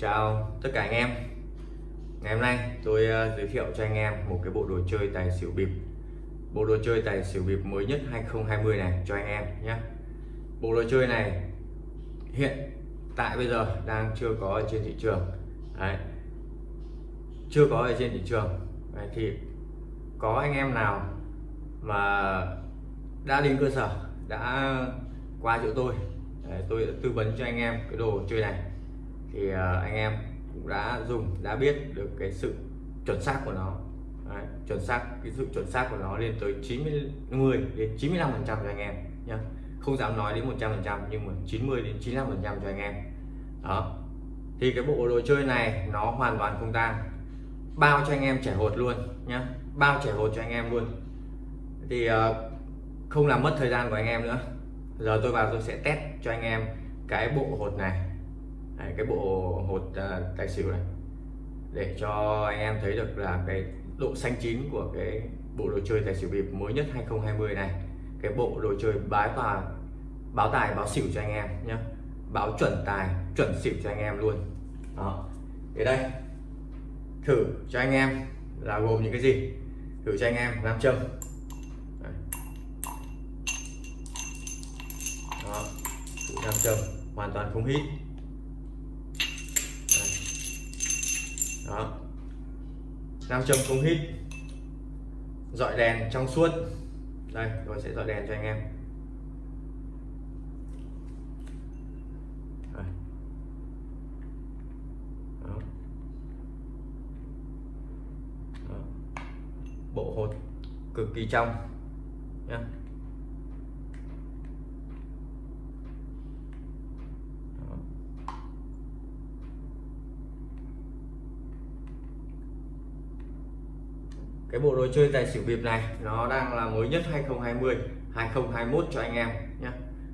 Chào tất cả anh em. Ngày hôm nay tôi ờ, giới thiệu cho anh em một cái bộ đồ chơi tài xỉu bịp. Bộ đồ chơi tài xỉu bịp mới nhất 2020 này cho anh em nhé. Bộ đồ chơi này hiện tại bây giờ đang chưa có ở trên thị trường. Đấy. Chưa có ở trên thị trường. Đấy, Thì có anh em nào mà đã đến cơ sở đã qua chỗ tôi Đấy, tôi đã tư vấn cho anh em cái đồ chơi này thì ờ, anh em cũng đã dùng đã biết được cái sự chuẩn xác của nó. Đấy, chuẩn xác cái sự chuẩn xác của nó lên tới 90 đến 95 phần trăm cho anh em nhé không dám nói đến 100 phần trăm nhưng mà 90 đến 95 phần trăm cho anh em. Đó. Thì cái bộ đồ chơi này nó hoàn toàn không tan bao cho anh em trẻ hột luôn nhé bao trẻ hột cho anh em luôn. Thì ờ, không làm mất thời gian của anh em nữa. Giờ tôi vào tôi sẽ test cho anh em cái bộ hột này. Đấy, cái bộ hột uh, tài xỉu này. Để cho anh em thấy được là cái độ xanh chín của cái bộ đồ chơi tài xỉu bịp mới nhất 2020 này. Cái bộ đồ chơi bái và báo tài báo xỉu cho anh em nhé báo chuẩn tài chuẩn xỉu cho anh em luôn. Đó. Thì đây thử cho anh em là gồm những cái gì? Thử cho anh em nam châm. Đó. Thử nam châm hoàn toàn không hít. Đó. Nam châm không hít. Dọi đèn trong suốt. Đây, tôi sẽ dọi đèn cho anh em. Đó. Đó. bộ hột cực kỳ trong nhé cái bộ đồ chơi tài xỉu bịp này, nó đang là mới nhất 2020 2021 cho anh em nhé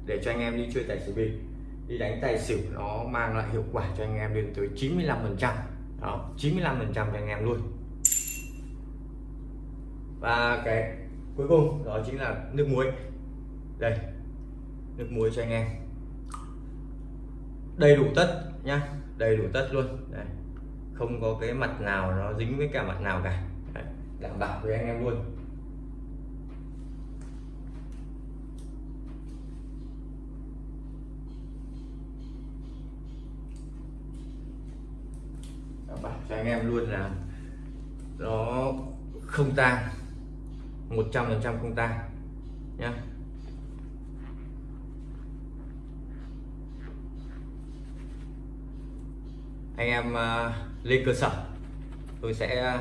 để cho anh em đi chơi tài xỉu bịp. Đi đánh tài xỉu nó mang lại hiệu quả cho anh em lên tới 95 phần trăm. Đó 95 phần trăm cho anh em luôn. Và cái cuối cùng đó chính là nước muối. Đây, nước muối cho anh em. Đầy đủ tất nhá, đầy đủ tất luôn. Đây, không có cái mặt nào nó dính với cả mặt nào cả đảm bảo với anh em luôn. Đảm bảo cho anh em luôn là nó không tan 100% không tan nhé anh em uh, lên cơ sở tôi sẽ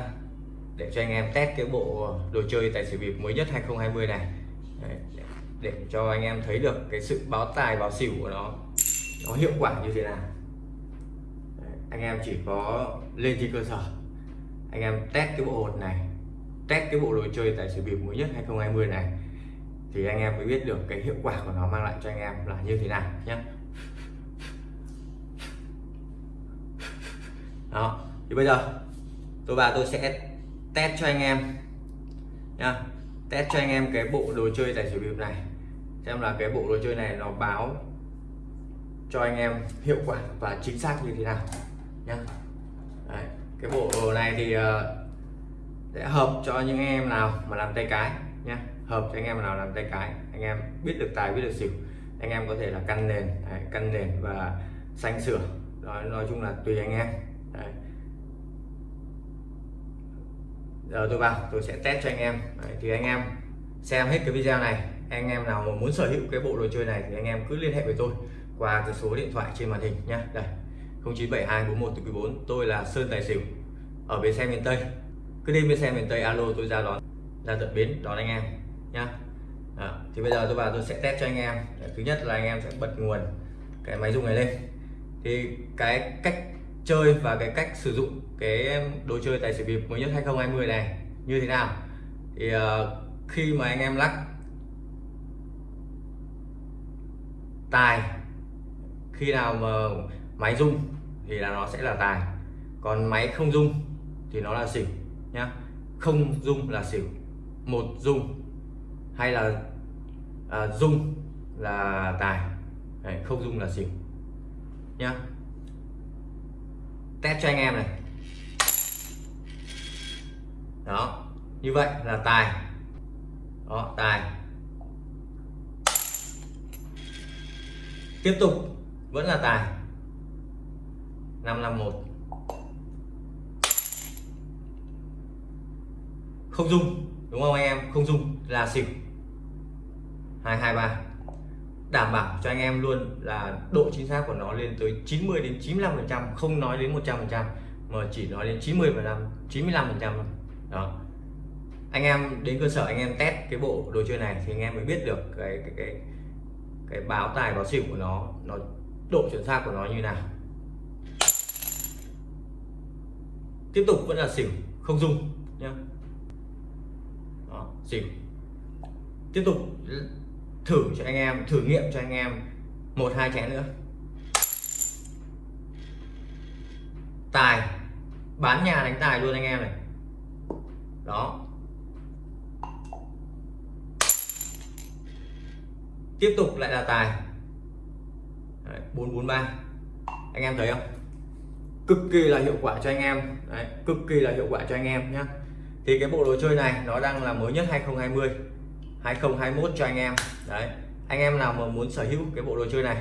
để cho anh em test cái bộ đồ chơi tài xỉu bịp mới nhất 2020 này. Đấy, để cho anh em thấy được cái sự báo tài báo xỉu của nó nó hiệu quả như thế nào. Đấy, anh em chỉ có lên trên cơ sở anh em test cái bộ hột này test cái bộ đồ chơi tài xỉu bịp mới nhất 2020 này thì anh em mới biết được cái hiệu quả của nó mang lại cho anh em là như thế nào nhé đó thì bây giờ tôi và tôi sẽ test cho anh em. Nha test cho anh em cái bộ đồ chơi tài xỉu bịp này. Xem là cái bộ đồ chơi này nó báo cho anh em hiệu quả và chính xác như thế nào. Nhá Đấy, cái bộ này thì uh, sẽ hợp cho những em nào mà làm tay cái nha, hợp cho anh em nào làm tay cái anh em biết được tài biết được xỉu anh em có thể là căn nền đấy, căn nền và xanh sửa. Đó nói chung là tùy anh em. Đấy giờ tôi vào tôi sẽ test cho anh em. Đấy, thì anh em xem hết cái video này. Anh em nào mà muốn sở hữu cái bộ đồ chơi này thì anh em cứ liên hệ với tôi qua cái số điện thoại trên màn hình nhá. Đây 097241 tôi là Sơn Tài Xỉu ở bến xe miền Tây. Cứ đi bến xe miền Tây alo tôi ra đón ra tận bến đón anh em nhá. Đó. thì bây giờ tôi vào tôi sẽ test cho anh em. Thứ nhất là anh em sẽ bật nguồn cái máy dùng này lên. Thì cái cách chơi và cái cách sử dụng cái đồ chơi tài xỉu bịp mới nhất 2020 này như thế nào? Thì uh, khi mà anh em lắc tài khi nào mà máy rung thì là nó sẽ là tài còn máy không rung thì nó là xỉu nhá. Không rung là xỉu một rung hay là à, rung là tài Đấy, không rung là xỉu nhá test cho anh em này. Đó, như vậy là tài. Đó, tài. Tiếp tục, vẫn là tài. 551 không dung, đúng không anh em? Không dung là xỉu. 223 đảm bảo cho anh em luôn là độ chính xác của nó lên tới 90 đến 95 phần trăm không nói đến 100 phần trăm mà chỉ nói đến 90 phần trăm 95 phần trăm đó. Anh em đến cơ sở anh em test cái bộ đồ chơi này thì anh em mới biết được cái cái cái cái báo tài báo xỉu của nó nó độ chuẩn xác của nó như nào. Tiếp tục vẫn là xỉu không dung nhá. Đó, xỉu. Tiếp tục thử cho anh em thử nghiệm cho anh em một hai chén nữa. Tài bán nhà đánh tài luôn anh em này. Đó. Tiếp tục lại là tài. Đấy, 443 anh em thấy không? Cực kỳ là hiệu quả cho anh em. Đấy, cực kỳ là hiệu quả cho anh em nhé thì cái bộ đồ chơi này nó đang là mới nhất 2020 2021 cho anh em. Đấy, anh em nào mà muốn sở hữu cái bộ đồ chơi này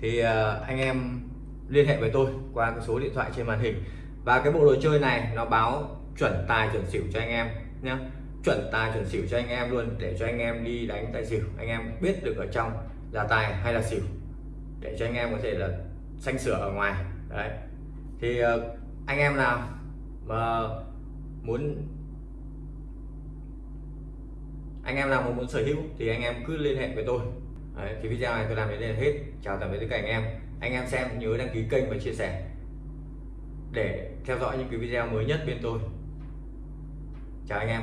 thì ờ, anh em liên hệ với tôi qua cái số điện thoại trên màn hình. Và cái bộ đồ chơi này nó báo chuẩn tài chuẩn xỉu cho anh em nhé chuẩn tài chuẩn xỉu cho anh em luôn để cho anh em đi đánh tài xỉu. Anh em biết được ở trong là tài hay là xỉu để cho anh em có thể là xanh sửa ở ngoài. Đấy, thì ờ, anh em nào mà muốn anh em nào mà muốn sở hữu thì anh em cứ liên hệ với tôi. Đấy, thì video này tôi làm đến đây là hết. Chào tạm biệt tất cả anh em. Anh em xem nhớ đăng ký kênh và chia sẻ để theo dõi những cái video mới nhất bên tôi. Chào anh em.